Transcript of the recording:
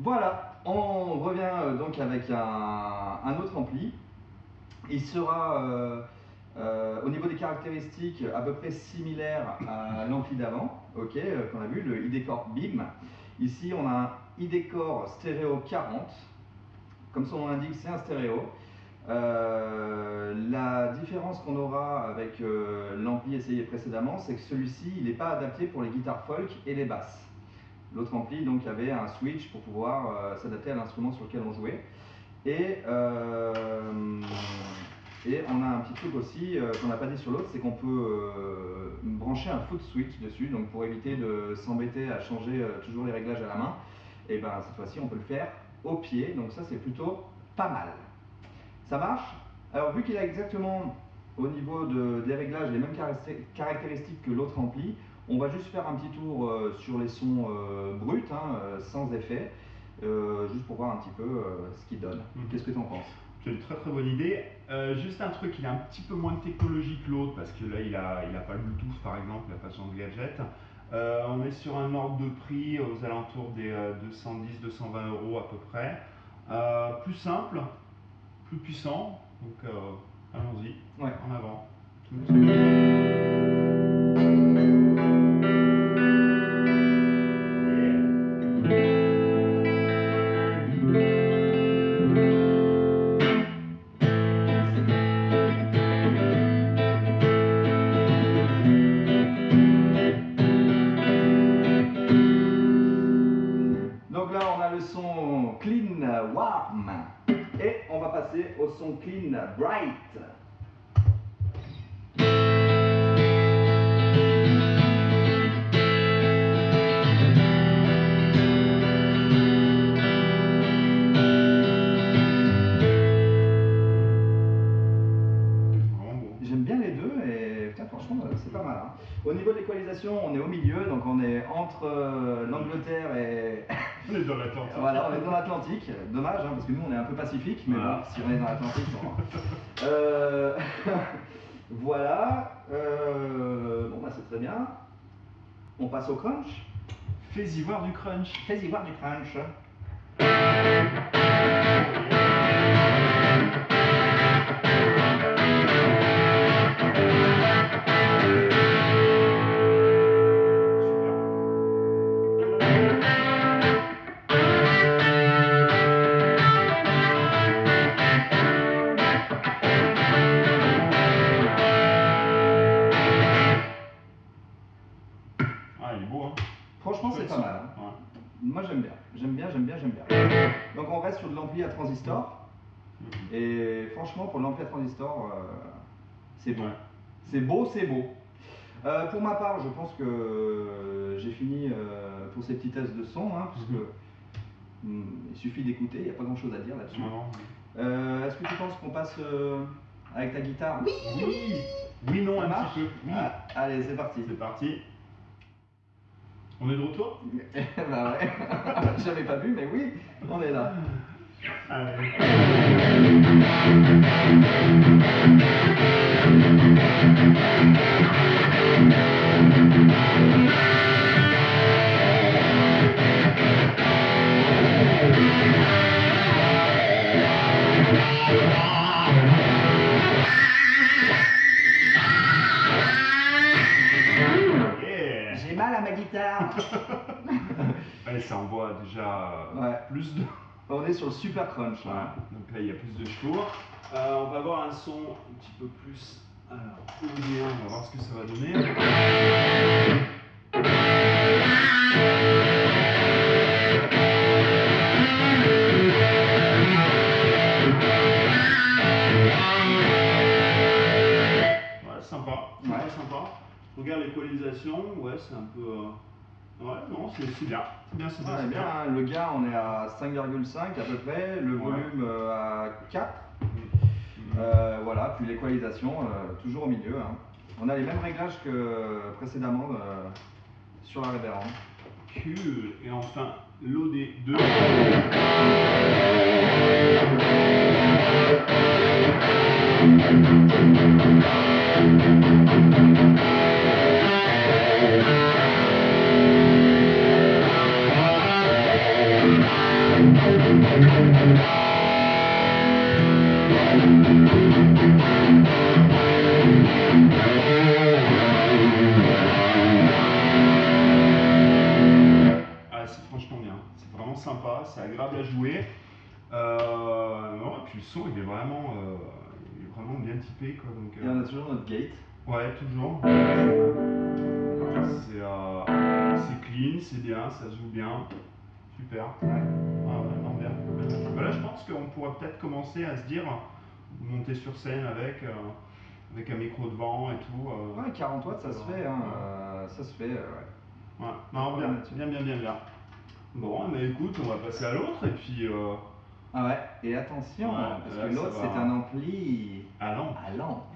Voilà, on revient euh, donc avec un, un autre ampli. Il sera euh, euh, au niveau des caractéristiques à peu près similaire à l'ampli d'avant, ok, qu'on a vu, le ID-Core BIM. Ici, on a un ID-Core stéréo 40. Comme son nom l'indique, c'est un stéréo. Euh, la différence qu'on aura avec l'ampli essayé précédemment, c'est que celui-ci, il n'est pas adapté pour les guitares folk et les basses. L'autre ampli donc avait un switch pour pouvoir euh, s'adapter à l'instrument sur lequel on jouait. Et, euh, et on a un petit truc aussi euh, qu'on n'a pas dit sur l'autre, c'est qu'on peut brancher un foot switch dessus, donc pour éviter de s'embêter à changer toujours les réglages à la main. Et ben cette fois-ci, on peut le faire au pied, donc ça c'est plutôt pas mal. Ça marche? Alors vu qu'il a exactement au niveau de- des réglages les mêmes caracté- caractéristiques que l'autre ampli, on va juste faire un petit tour euh, sur les sons euh, bruts, hein, euh, sans effet, juste pour voir un petit peu ce qu'il donne. Mhm. Qu'est-ce que tu en penses? C'est une très très bonne idée. Euh, juste un truc, il a un petit peu moins de technologie que l'autre parce que là il a, il a pas le Bluetooth par exemple, il n'a pas son gadget. Euh, on est sur un ordre de prix aux alentours des 210-220 euros à peu près. Plus simple, plus puissant, donc allons-y, Ouais. Warm et on va passer au son clean bright. J'aime bien les deux et franchement, c'est pas mal. hein. Au niveau de l'équalisation, on est au milieu, donc on est entre euh, l'Angleterre et. On est dans l'Atlantique. voilà, on est dans l'Atlantique. Dommage, hein, parce que nous, on est un peu pacifique, mais Voilà. bon, si on est dans l'Atlantique, on... Euh, voilà. euh, Bon, bah, c'est très bien. On passe au crunch. Fais-y voir du crunch. Fais-y voir du crunch. J'aime bien. J'aime bien, j'aime bien. Donc, on reste sur de l'ampli à transistor. Et franchement, pour l'ampli à transistor, euh, c'est beau. Ouais. C'est beau, c'est beau. Euh, pour ma part, je pense que euh, j'ai fini euh, pour ces petits tests de son, hein, puisque Mhm. hum, il suffit d'écouter, il n'y a pas grand chose à dire là-dessus. Euh, Est-ce que tu penses qu'on passe euh, avec ta guitare? Oui Oui, oui, non, Ça un marche? petit peu. Oui. Ah, Allez, c'est parti. C'est parti. On est de retour? Bah ouais, j'avais pas vu, mais oui, on est là. Allez. Ouais, ça envoie déjà euh, Ouais. plus de. On est sur le super crunch là. Donc là, il y a plus de chevaux. Euh, on va avoir un son un petit peu plus alors. On va voir ce que ça va donner. Ouais, sympa. Ouais. Ouais, sympa. Regarde l'équalisation. Ouais, c'est un peu. euh, Ouais, non, c'est bien. C'est bien, c'est bien. Hein, le gars on est à 5,5 à peu près, le volume euh, à 4. Mm. Euh, voilà, puis l'équalisation euh, toujours au milieu. hein. On a les mêmes réglages que précédemment euh, sur la révérende. Cool. Et enfin, l'OD2. Ah, c'est franchement bien, c'est vraiment sympa, c'est agréable à jouer. Euh, non, et puis le son il est vraiment, euh, il est vraiment bien typé quoi. Donc, Et euh, on a toujours notre gate. Ouais, toujours. C'est euh, c'est clean, c'est bien, ça se joue bien. Super. Ouais. Ah ouais, non, bien. bien. Bah je pense qu'on pourrait peut-être commencer à se dire, monter sur scène avec, euh, avec un micro devant et tout. euh. Ouais, 40 watts, ça se fait, hein, euh, ça se fait, euh, ouais. Ouais, non, bien, bien, bien, bien, bien. Bon, mais écoute, on va passer à l'autre et puis. Euh, Ah ouais, et attention, Ouais, parce que l'autre c'est un ampli à l'an.